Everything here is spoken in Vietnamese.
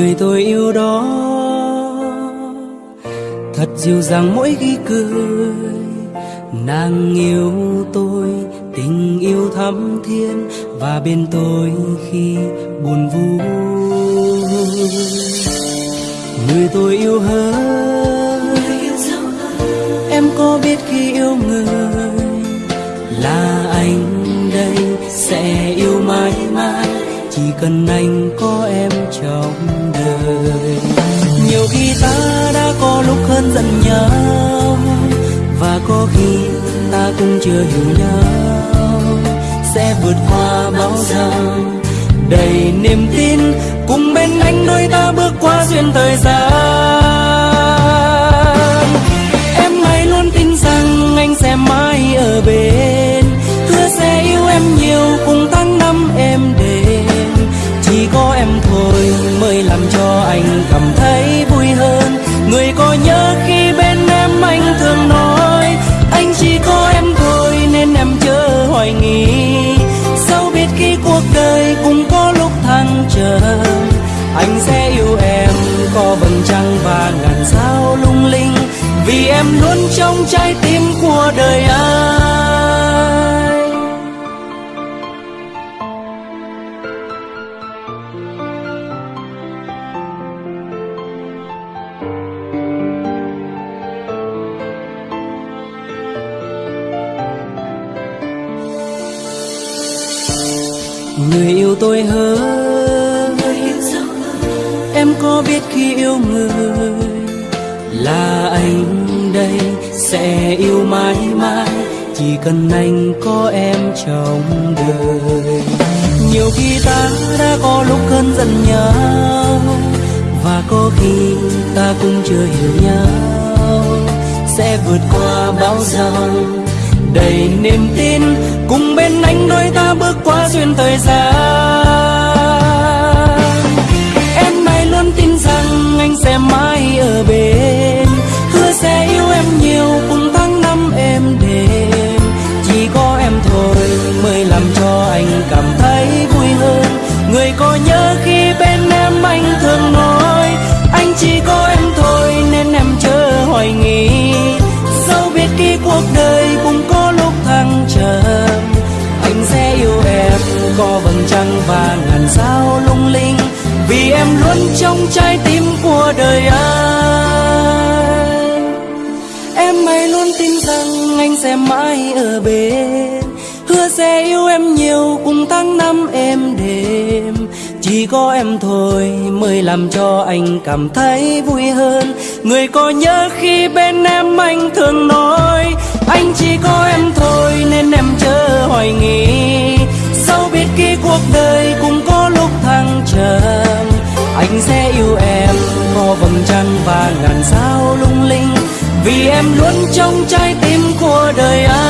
người tôi yêu đó. Thật dịu dàng mỗi khi cười, nàng yêu tôi, tình yêu thắm thiên và bên tôi khi buồn vui. Người tôi yêu hơn, em có biết khi yêu người là anh đây sẽ yêu mãi mãi chỉ cần anh có em trong đời. Nhiều khi ta đã có lúc hơn giận nhau, và có khi ta cũng chưa hiểu nhau. Sẽ vượt qua bão giông đầy niềm tin, cùng bên anh đôi ta bước qua duyên thời gian. Anh sẽ yêu em, có vầng trăng và ngàn sao lung linh. Vì em luôn trong trái tim của đời anh. Người yêu tôi hơn em có biết khi yêu người là anh đây sẽ yêu mãi mãi, chỉ cần anh có em trong đời. Nhiều khi ta đã có lúc cơn giận nhau, và có khi ta cũng chưa hiểu nhau. Sẽ vượt qua bão giông đầy niềm tin, cùng bên anh đôi ta bước qua duyên thời gian. Ở bên. Hứa sẽ yêu em nhiều, cùng tháng năm em đêm chỉ có em thôi mới làm cho anh cảm thấy vui hơn. Người có nhớ khi bên em anh thường nói, anh chỉ có em thôi nên em chớ hoài nghi. Dẫu biết khi cuộc đời cũng có lúc thăng trầm, anh sẽ yêu em, có vầng trăng và ngàn sao lung linh vì em luôn trong trái tim của đời anh. Em hãy luôn tin rằng anh sẽ mãi ở bên. Hứa sẽ yêu em nhiều cùng tháng năm em đêm chỉ có em thôi mới làm cho anh cảm thấy vui hơn. Người có nhớ khi bên em anh thường nói, anh chỉ có em thôi nên em chớ hoài nghi. Anh sẽ yêu em có vầng trăng và ngàn sao lung linh. Vì em luôn trong trái tim của đời anh.